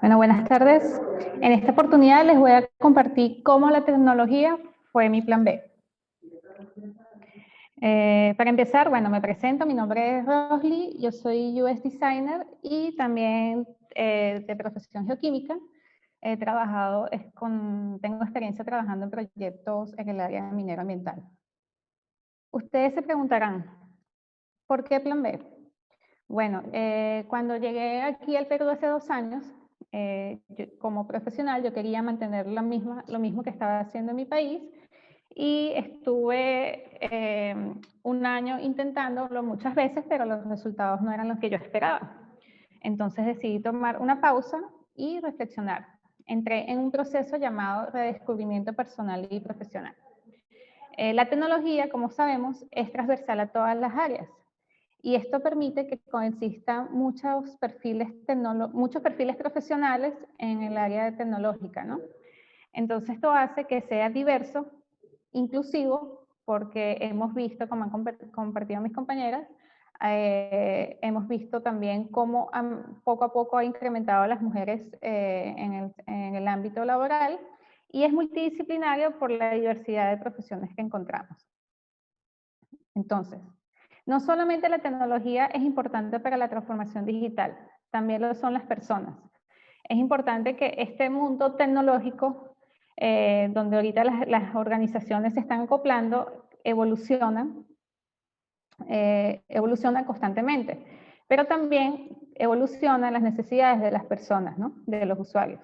Bueno, buenas tardes. En esta oportunidad les voy a compartir cómo la tecnología fue mi plan B. Eh, para empezar, bueno, me presento, mi nombre es Rosly, yo soy US Designer y también eh, de profesión geoquímica. He trabajado, con, tengo experiencia trabajando en proyectos en el área minero ambiental. Ustedes se preguntarán, ¿por qué plan B? Bueno, eh, cuando llegué aquí al Perú hace dos años, como profesional yo quería mantener lo mismo, lo mismo que estaba haciendo en mi país y estuve eh, un año intentándolo muchas veces, pero los resultados no eran los que yo esperaba. Entonces decidí tomar una pausa y reflexionar. Entré en un proceso llamado redescubrimiento personal y profesional. Eh, la tecnología, como sabemos, es transversal a todas las áreas y esto permite que coexistan muchos perfiles, muchos perfiles profesionales en el área tecnológica, ¿no? Entonces esto hace que sea diverso inclusivo porque hemos visto, como han compartido mis compañeras, eh, hemos visto también cómo poco a poco ha incrementado las mujeres eh, en, el, en, el, ámbito laboral y es multidisciplinario por la diversidad de profesiones que encontramos. Entonces, no solamente la tecnología es importante para la transformación digital, también lo son las personas. Es importante que este mundo tecnológico eh, donde ahorita las, organizaciones se están acoplando, evolucionan, eh, constantemente, pero también evolucionan las necesidades de las personas, ¿no? de los usuarios.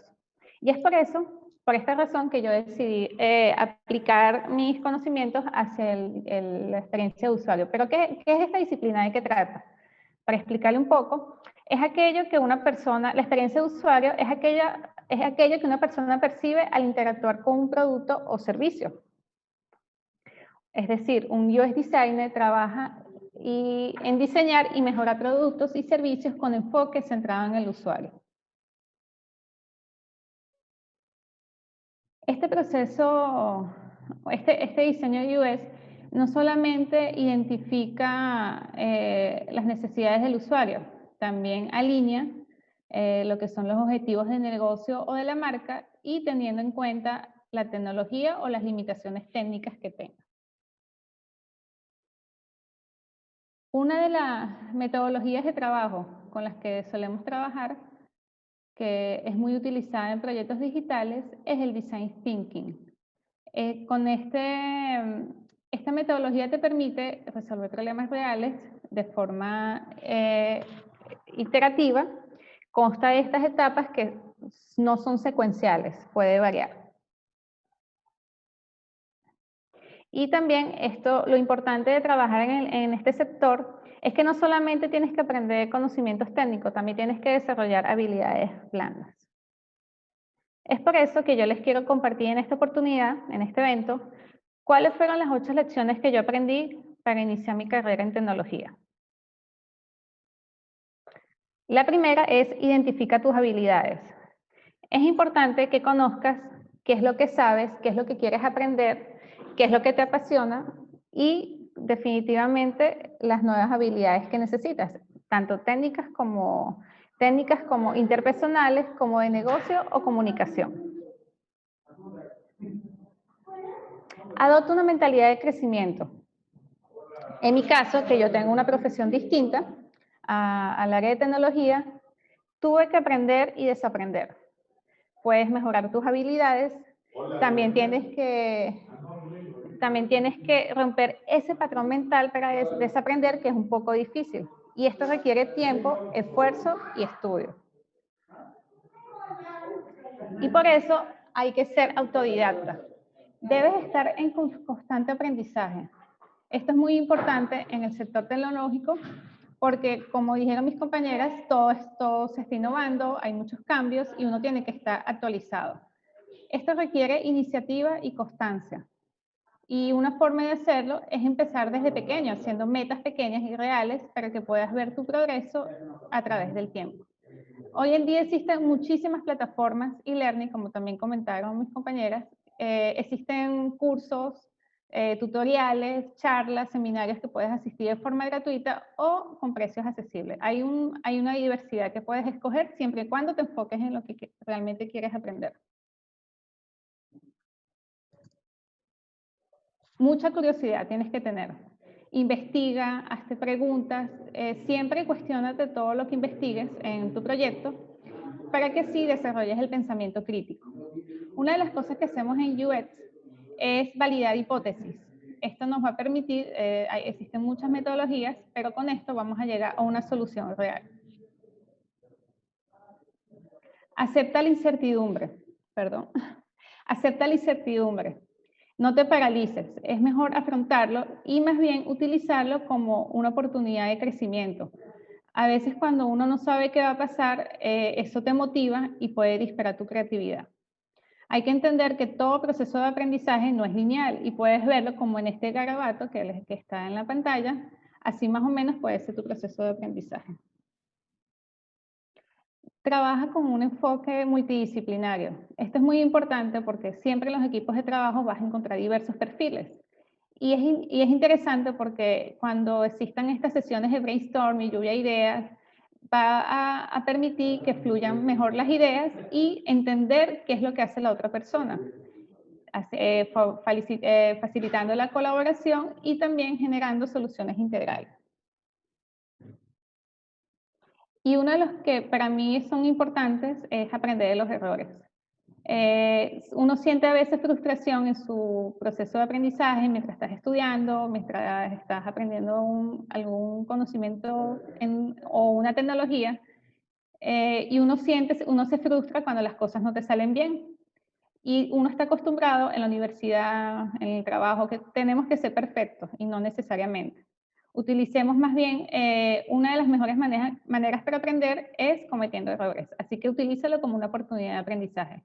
Y es por eso, por esta razón que yo decidí eh, aplicar mis conocimientos hacia la experiencia de usuario. Pero ¿qué, ¿qué es esta disciplina de qué trata? Para explicarle un poco, es aquello que una persona, la experiencia de usuario es aquello que una persona percibe al interactuar con un producto o servicio. Es decir, un UX designer trabaja en diseñar y mejorar productos y servicios con enfoque centrado en el usuario. Este proceso, este, este diseño UX no solamente identifica eh, las necesidades del usuario, también alinea eh, lo que son los objetivos de negocio o de la marca y teniendo en cuenta la tecnología o las limitaciones técnicas que tenga. Una de las metodologías de trabajo con las que solemos trabajar, que es muy utilizada en proyectos digitales, es el Design Thinking. Eh, con este, esta metodología te permite resolver problemas reales de forma eh, iterativa consta de estas etapas que no son secuenciales, puede variar. Y también esto, lo importante de trabajar en, este sector es que no solamente tienes que aprender conocimientos técnicos, también tienes que desarrollar habilidades blandas. Es por eso que yo les quiero compartir en esta oportunidad, en este evento, cuáles fueron las ocho lecciones que yo aprendí para iniciar mi carrera en tecnología. La primera es identifica tus habilidades. Es importante que conozcas qué es lo que sabes, qué es lo que quieres aprender, qué es lo que te apasiona y definitivamente las nuevas habilidades que necesitas, tanto técnicas como, técnicas como interpersonales, como de negocio o comunicación. Adopta una mentalidad de crecimiento. En mi caso, que yo tengo una profesión distinta, al área de tecnología, tuve que aprender y desaprender. Puedes mejorar tus habilidades, también tienes que también tienes que romper ese patrón mental para desaprender que es un poco difícil. Y esto requiere tiempo, esfuerzo y estudio. Y por eso hay que ser autodidacta. Debes estar en constante aprendizaje. Esto es muy importante en el sector tecnológico porque como dijeron mis compañeras, todo se está innovando, hay muchos cambios y uno tiene que estar actualizado. Esto requiere iniciativa y constancia. Y una forma de hacerlo es empezar desde pequeño, haciendo metas pequeñas y reales para que puedas ver tu progreso a través del tiempo. Hoy en día existen muchísimas plataformas e-learning, como también comentaron mis compañeras. Eh, existen cursos eh, tutoriales, charlas, seminarios que puedes asistir de forma gratuita o con precios accesibles. Hay, hay una diversidad que puedes escoger siempre y cuando te enfoques en lo que realmente quieres aprender. Mucha curiosidad tienes que tener. Investiga, hazte preguntas, eh, siempre cuestionate todo lo que investigues en tu proyecto para que sí desarrolles el pensamiento crítico. Una de las cosas que hacemos en UX es validar hipótesis. Esto nos va a permitir, eh, existen muchas metodologías, pero con esto vamos a llegar a una solución real. Acepta la incertidumbre, perdón. Acepta la incertidumbre. No te paralices, es mejor afrontarlo y más bien utilizarlo como una oportunidad de crecimiento. A veces cuando uno no sabe qué va a pasar, eh, eso te motiva y puede disparar tu creatividad. Hay que entender que todo proceso de aprendizaje no es lineal y puedes verlo como en este garabato que, que está en la pantalla, así más o menos puede ser tu proceso de aprendizaje. Trabaja con un enfoque multidisciplinario. Esto es muy importante porque siempre en los equipos de trabajo vas a encontrar diversos perfiles. Y es, interesante porque cuando existan estas sesiones de brainstorming, lluvia de ideas, va a, permitir que fluyan mejor las ideas y entender qué es lo que hace la otra persona, eh, eh, facilitando la colaboración y también generando soluciones integrales. Y uno de los que para mí son importantes es aprender de los errores. Eh, uno siente a veces frustración en su proceso de aprendizaje mientras estás estudiando, mientras estás aprendiendo algún conocimiento o una tecnología, eh, y uno siente, uno se frustra cuando las cosas no te salen bien. Y uno está acostumbrado en la universidad, en el trabajo, que tenemos que ser perfectos y no necesariamente. Utilicemos más bien, eh, una de las mejores maneras, maneras para aprender es cometiendo errores. Así que utilízalo como una oportunidad de aprendizaje.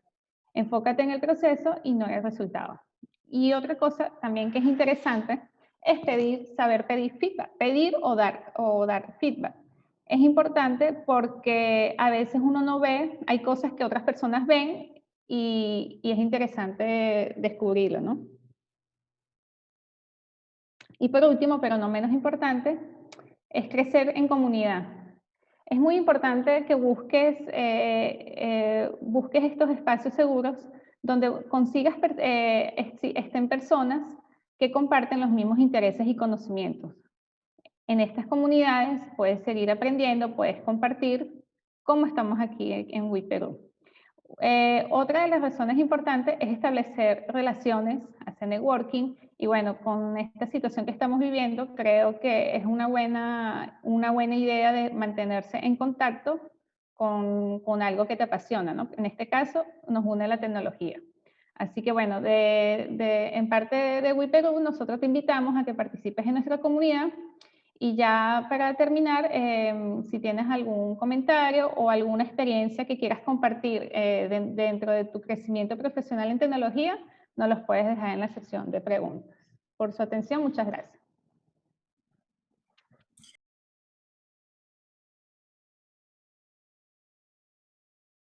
Enfócate en el proceso y no en el resultado. Y otra cosa también que es interesante es pedir, saber pedir feedback, pedir o dar, o dar feedback. Es importante porque a veces uno no ve, hay cosas que otras personas ven y, y es interesante descubrirlo, ¿no? Y por último, pero no menos importante, es crecer en comunidad es muy importante que busques, eh, eh, busques estos espacios seguros donde consigas eh, estén personas que comparten los mismos intereses y conocimientos. En estas comunidades puedes seguir aprendiendo, puedes compartir, como estamos aquí en WIPERU. otra de las razones importantes es establecer relaciones, hacer networking y bueno, con esta situación que estamos viviendo, creo que es una buena, una buena idea de mantenerse en contacto con, con algo que te apasiona, ¿no? En este caso, nos une la tecnología. Así que bueno, de, de, en parte de WIPERU, nosotros te invitamos a que participes en nuestra comunidad y ya para terminar, em, si tienes algún comentario o alguna experiencia que quieras compartir eh, dentro de tu crecimiento profesional en tecnología, nos los puedes dejar en la sección de preguntas. Por su atención, muchas gracias.